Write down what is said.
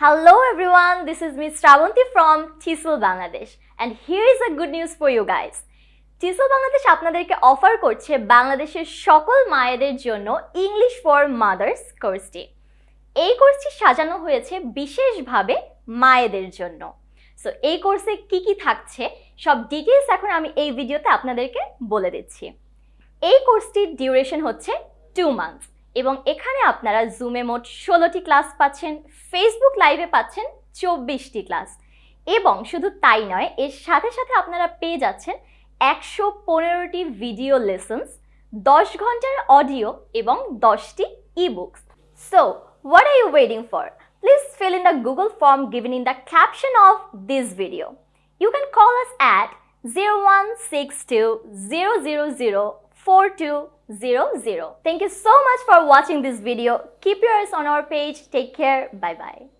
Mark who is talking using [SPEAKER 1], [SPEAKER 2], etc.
[SPEAKER 1] Hello everyone, this is Miss Shravanti from TESOL Bangladesh. And here is a good news for you guys. টিসল Bangladesh আপনাদেরকে offer করছে বাংলাদেশের সকল মায়েদের জন্য English for mother's কোর্সটি এই কোর্সটি সাজানো হয়েছে বিশেষভাবে মায়েদের জন্য। সো এই কোর্সে কি কি থাকছে সব ডিটেলস এখন আমি এই ভিডিওতে আপনাদেরকে বলে দিচ্ছি। এই কোর্সটির ডিউরেশন হচ্ছে টু মান্থস এবং এখানে আপনারা জুমে মোট ষোলোটি ক্লাস পাচ্ছেন ফেসবুক লাইভে পাচ্ছেন চব্বিশটি ক্লাস এবং শুধু তাই নয়, এর সাথে সাথে আপনারা পেয়ে যাচ্ছেন একশো পনেরোটি ভিডিও লেসন্স দশ ঘণ্টার অডিও এবং দশটি e ebooks so what are you waiting for please fill in the Google form given in the caption of this video. You can call us at 0162 4200. Thank you so much for watching this video. Keep your eyes on our page. Take care. Bye bye.